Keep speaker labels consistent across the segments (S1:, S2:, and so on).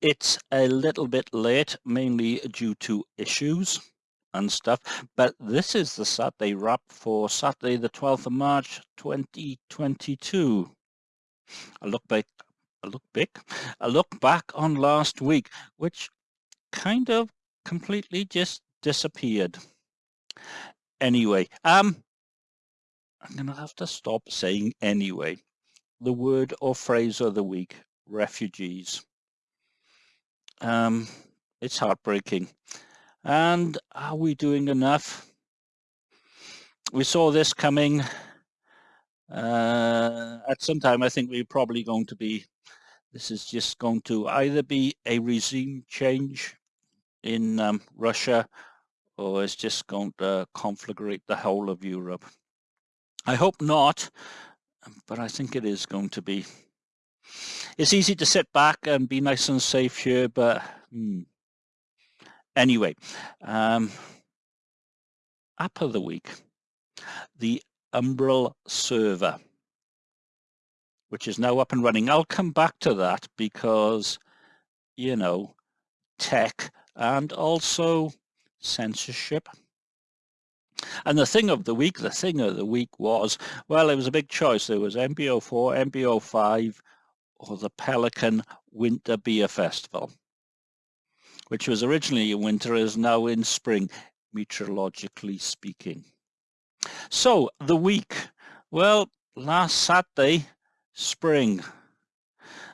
S1: It's a little bit late, mainly due to issues and stuff, but this is the Saturday wrap for Saturday the 12th of March 2022. I look back, I look back, I look back on last week, which kind of completely just disappeared. Anyway, um, I'm gonna have to stop saying anyway. The word or phrase of the week, refugees. Um, it's heartbreaking. And are we doing enough? We saw this coming uh, at some time. I think we're probably going to be, this is just going to either be a regime change in um, Russia or it's just going to conflagrate the whole of Europe. I hope not, but I think it is going to be. It's easy to sit back and be nice and safe here, but hmm. anyway, um, app of the week, the Umbrel server, which is now up and running. I'll come back to that because, you know, tech and also censorship. And the thing of the week, the thing of the week was, well, it was a big choice. There was MB04, MB05, or the Pelican Winter Beer Festival, which was originally in winter, is now in spring, meteorologically speaking. So the week, well, last Saturday, spring.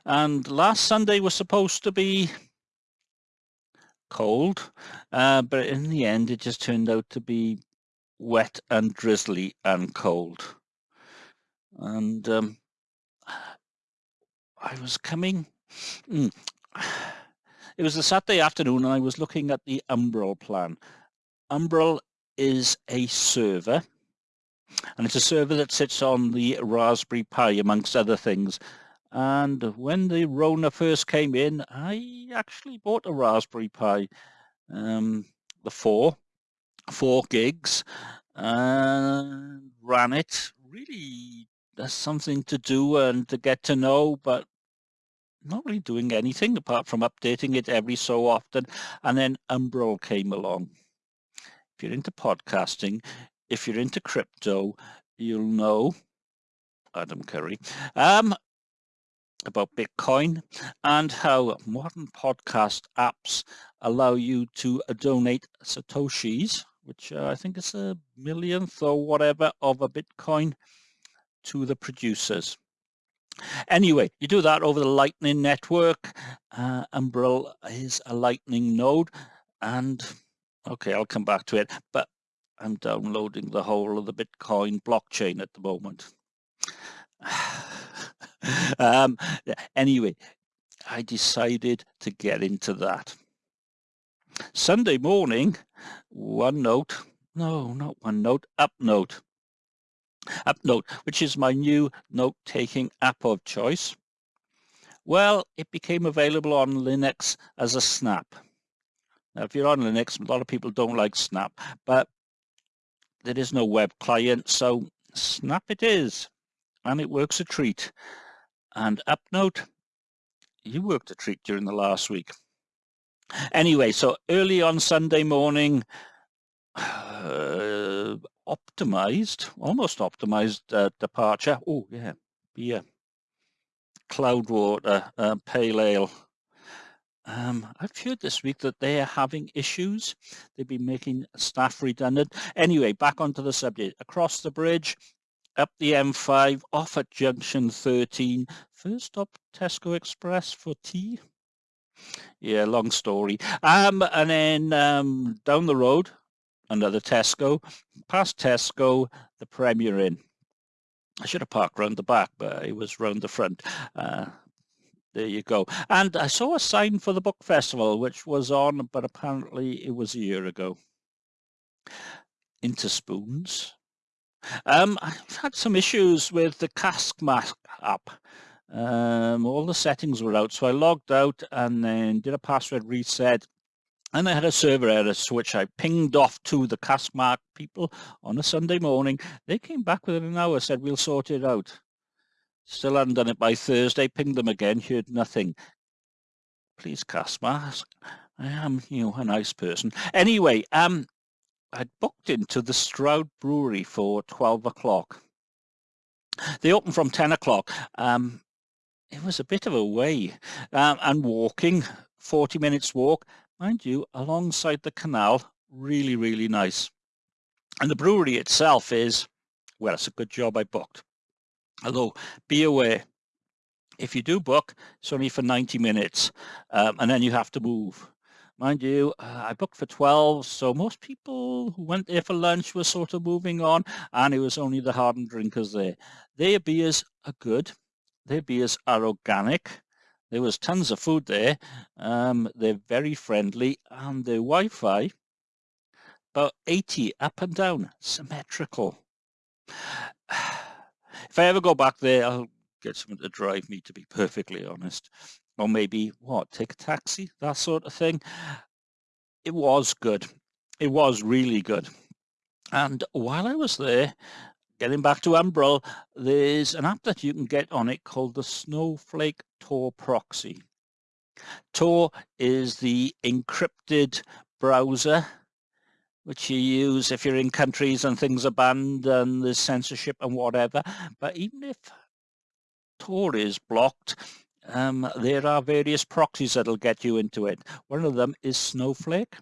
S1: And last Sunday was supposed to be cold, uh, but in the end, it just turned out to be wet and drizzly and cold. And um, I was coming, mm, it was a Saturday afternoon and I was looking at the Umbrel plan. Umbrel is a server and it's a server that sits on the Raspberry Pi amongst other things. And when the Rona first came in, I actually bought a Raspberry Pi, um, the four, four gigs, and ran it. Really, there's something to do and to get to know, but not really doing anything apart from updating it every so often. And then Umbrel came along. If you're into podcasting, if you're into crypto, you'll know Adam Curry um, about Bitcoin and how modern podcast apps allow you to donate Satoshis, which uh, I think is a millionth or whatever of a Bitcoin to the producers. Anyway, you do that over the Lightning Network. Uh, Umbrel is a Lightning node and okay, I'll come back to it. But I'm downloading the whole of the Bitcoin blockchain at the moment. um, anyway, I decided to get into that. Sunday morning, one note, no, not one note, up UpNote. UpNote, which is my new note-taking app of choice. Well, it became available on Linux as a snap. Now, if you're on Linux, a lot of people don't like Snap, but there is no web client, so Snap it is, and it works a treat. And UpNote, you worked a treat during the last week. Anyway, so early on Sunday morning, uh, optimized, almost optimized uh, departure. Oh yeah, beer, Cloudwater, uh, pale ale, um, I've heard this week that they are having issues. They've been making staff redundant. Anyway, back onto the subject. Across the bridge, up the M5, off at junction 13. First stop Tesco Express for tea. Yeah, long story. Um, and then um, down the road, another Tesco. Past Tesco, the Premier Inn. I should have parked round the back, but it was round the front. Uh, there you go. And I saw a sign for the book festival, which was on, but apparently it was a year ago. Into spoons. Um, I've had some issues with the Cask Mask app. Um, all the settings were out, so I logged out and then did a password reset. And I had a server error, which I pinged off to the Caskmask people on a Sunday morning. They came back within an hour, said, we'll sort it out. Still hadn't done it by Thursday, pinged them again, heard nothing. please cast mask. I am, you know, a nice person. Anyway, um, I'd booked into the Stroud Brewery for 12 o'clock. They open from 10 o'clock. Um, it was a bit of a way um, and walking, 40 minutes walk, mind you, alongside the canal, really, really nice. And the brewery itself is, well, it's a good job I booked. Although, be aware, if you do book, it's only for 90 minutes um, and then you have to move. Mind you, uh, I booked for 12, so most people who went there for lunch were sort of moving on, and it was only the hardened drinkers there. Their beers are good. Their beers are organic. There was tons of food there. Um, they're very friendly, and their Wi-Fi, about 80 up and down, symmetrical. If I ever go back there, I'll get someone to drive me, to be perfectly honest. Or maybe what take a taxi? That sort of thing. It was good. It was really good. And while I was there getting back to Umbrel there's an app that you can get on it called the Snowflake Tor proxy Tor is the encrypted browser which you use if you're in countries and things are banned and there's censorship and whatever but even if Tor is blocked um, there are various proxies that'll get you into it. One of them is Snowflake.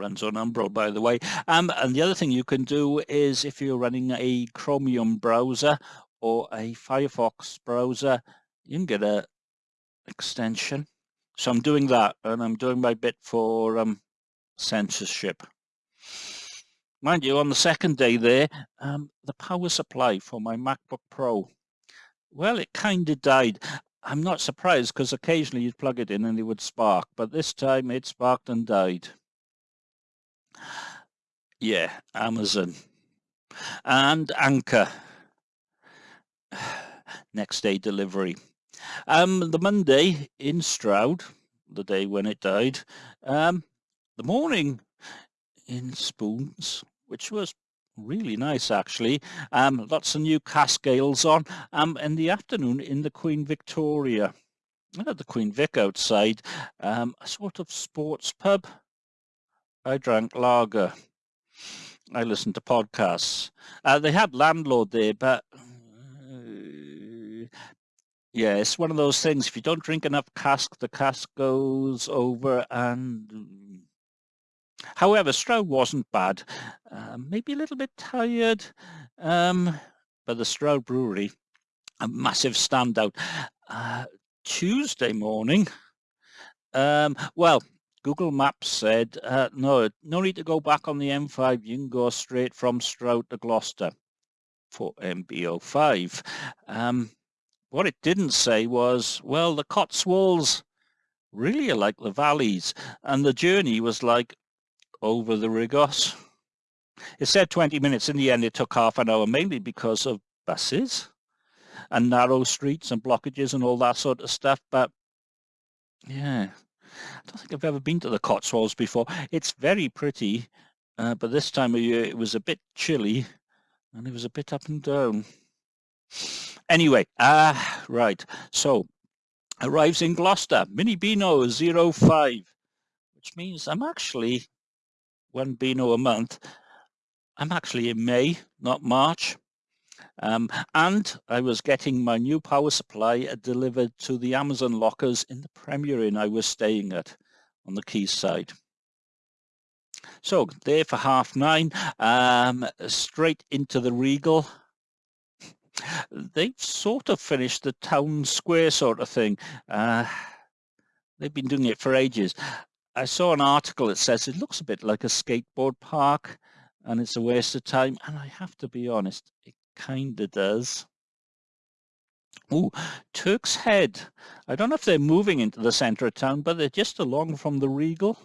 S1: Runs on Umbrel, by the way. Um, and the other thing you can do is if you're running a Chromium browser or a Firefox browser, you can get a extension. So I'm doing that and I'm doing my bit for um, censorship. Mind you, on the second day there, um, the power supply for my MacBook Pro, well, it kind of died. I'm not surprised because occasionally you'd plug it in and it would spark, but this time it sparked and died. Yeah, Amazon. And Anker. Next day delivery. Um, the Monday in Stroud, the day when it died. Um, the morning in Spoons, which was really nice actually. Um, lots of new cask ales on. Um, in the afternoon in the Queen Victoria, at the Queen Vic outside, um, a sort of sports pub. I drank lager. I listened to podcasts. Uh, they had landlord there, but uh, yeah, it's one of those things. If you don't drink enough cask, the cask goes over and However, Stroud wasn't bad. Uh, maybe a little bit tired, um, but the Stroud Brewery, a massive standout. Uh, Tuesday morning, um, well, Google Maps said, uh, no, no need to go back on the M5. You can go straight from Stroud to Gloucester for MB05. Um, what it didn't say was, well, the Cotswolds really are like the valleys. And the journey was like over the Rhigos. It said 20 minutes. In the end, it took half an hour, mainly because of buses and narrow streets and blockages and all that sort of stuff. But yeah, I don't think I've ever been to the Cotswolds before. It's very pretty, uh, but this time of year it was a bit chilly and it was a bit up and down. Anyway, ah, right. So arrives in Gloucester, Mini Beano 05, which means I'm actually one Beano a month. I'm actually in May, not March. Um, and I was getting my new power supply delivered to the Amazon lockers in the Premier Inn I was staying at on the quayside. So there for half nine, um, straight into the Regal. They've sort of finished the town square sort of thing. Uh, they've been doing it for ages. I saw an article that says it looks a bit like a skateboard park and it's a waste of time. And I have to be honest, it kind of does. Oh, Turk's Head. I don't know if they're moving into the center of town, but they're just along from the Regal.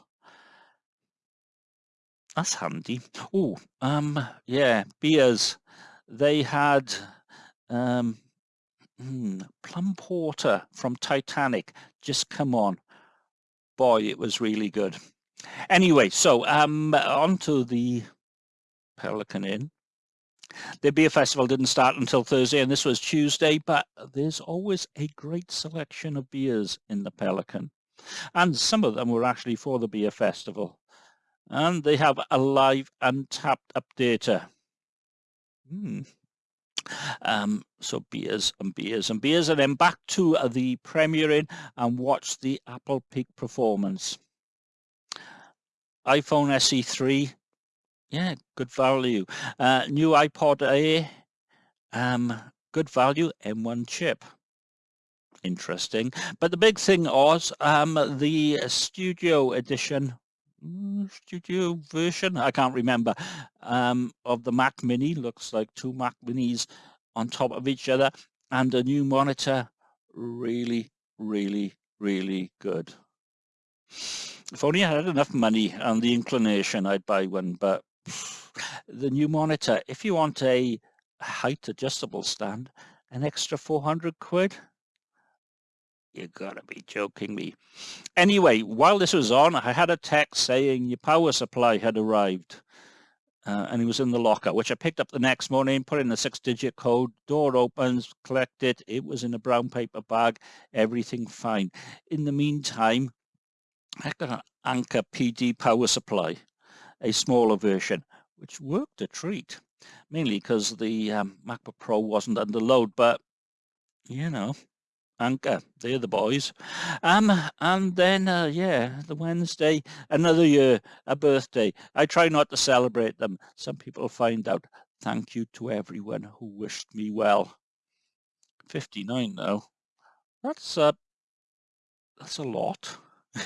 S1: That's handy. Oh, um, yeah, beers. They had um, hmm, plum porter from Titanic just come on boy, it was really good. Anyway, so um, on to the Pelican Inn. The beer festival didn't start until Thursday and this was Tuesday, but there's always a great selection of beers in the Pelican. And some of them were actually for the beer festival. And they have a live Untappd updater. Hmm. Um, so beers and beers and beers and then back to the Premier Inn and watch the Apple Peak performance. iPhone SE3, yeah, good value. Uh, new iPad Air, um, good value, M1 chip. Interesting. But the big thing was um, the studio edition Mm, studio version, I can't remember, um, of the Mac Mini. Looks like two Mac Minis on top of each other and a new monitor. Really, really, really good. If only I had enough money and the inclination, I'd buy one. But the new monitor, if you want a height adjustable stand, an extra 400 quid, you gotta be joking me. Anyway, while this was on, I had a text saying your power supply had arrived. Uh, and it was in the locker, which I picked up the next morning, put in the six-digit code, door opens, collect it. It was in a brown paper bag, everything fine. In the meantime, I got an Anker PD power supply, a smaller version, which worked a treat, mainly because the um, MacBook Pro wasn't under load, but you know, Anker, they're the boys. Um, and then, uh, yeah, the Wednesday, another year, a birthday. I try not to celebrate them. Some people find out. Thank you to everyone who wished me well. 59 now. That's, uh, that's a lot.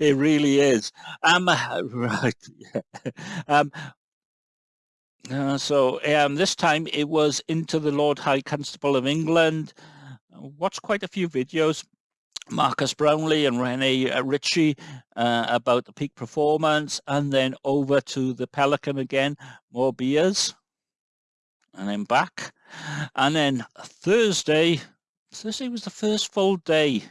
S1: it really is. Um, right. Um, uh, so um, this time it was into the Lord High Constable of England watched quite a few videos Marques Brownlee and Rene uh, Ritchie uh, about the peak performance and then over to the Pelican again, more beers and then back. And then Thursday, Thursday was the first full day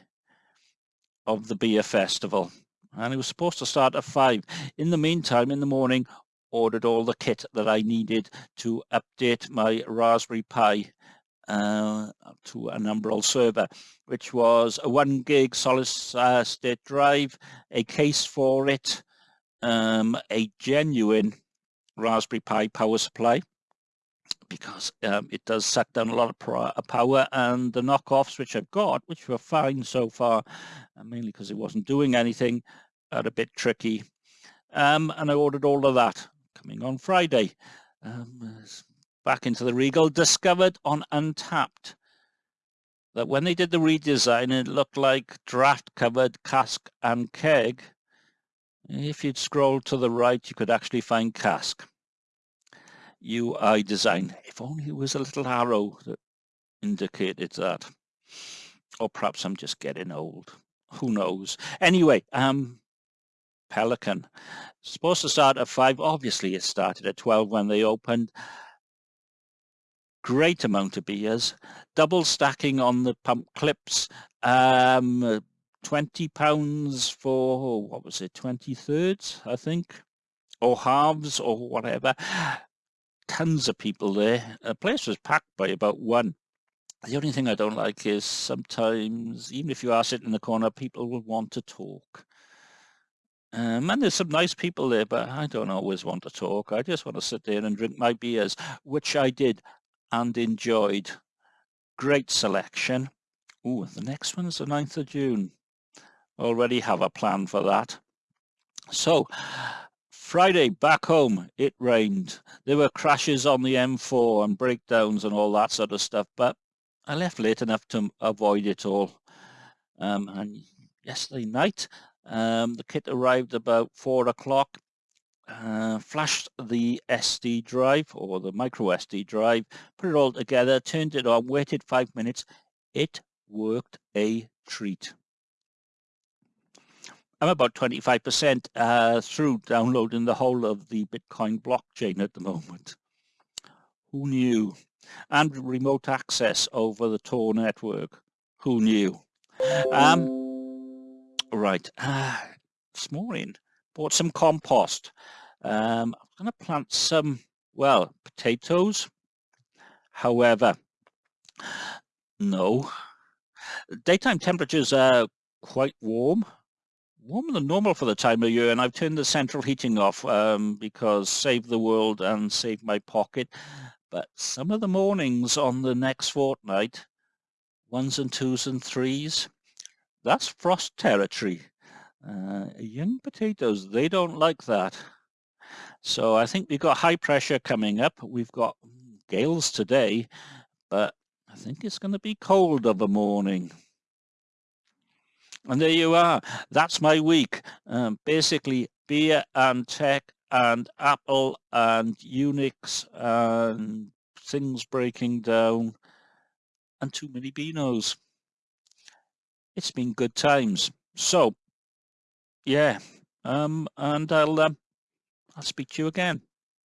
S1: of the beer festival and it was supposed to start at five. In the meantime, in the morning, ordered all the kit that I needed to update my Raspberry Pi uh, to an Umbrel server, which was a one gig solid uh, state drive, a case for it, um, a genuine Raspberry Pi power supply, because um, it does suck down a lot of uh, power and the knockoffs which I've got, which were fine so far, uh, mainly because it wasn't doing anything, are a bit tricky. Um, and I ordered all of that coming on Friday. Um, back into the Regal, discovered on Untappd that when they did the redesign, it looked like draft-covered cask and keg. If you'd scroll to the right, you could actually find cask. UI design. If only it was a little arrow that indicated that. Or perhaps I'm just getting old. Who knows? Anyway, um, Pelican. Supposed to start at 5. Obviously, it started at 12 when they opened great amount of beers, double stacking on the pump clips, um, 20 pounds for, what was it, 20 thirds, I think, or halves or whatever. Tons of people there. The place was packed by about one. The only thing I don't like is sometimes, even if you are sitting in the corner, people will want to talk. Um, and there's some nice people there, but I don't always want to talk. I just want to sit there and drink my beers, which I did and enjoyed. Great selection. Oh, the next one is the 9th of June. Already have a plan for that. So, Friday back home, it rained. There were crashes on the M4 and breakdowns and all that sort of stuff, but I left late enough to avoid it all. Um, and yesterday night, um, the kit arrived about four o'clock uh, flashed the SD drive or the micro SD drive, put it all together, turned it on, waited five minutes. It worked a treat. I'm about 25% uh, through downloading the whole of the Bitcoin blockchain at the moment. Who knew? And remote access over the Tor network. Who knew? Um, right, uh, this morning, bought some compost. Um, I'm going to plant some, well, potatoes. However, no. Daytime temperatures are quite warm warmer than normal for the time of year and I've turned the central heating off um, because save the world and save my pocket. But some of the mornings on the next fortnight, ones and twos and threes, that's frost territory. Uh, young potatoes, they don't like that. So I think we've got high pressure coming up. We've got gales today, but I think it's going to be cold of a morning. And there you are. That's my week. Um, basically, beer and tech and Apple and Unix and things breaking down and too many Beanos. It's been good times. So, yeah, um, and I'll, um, I'll speak to you again.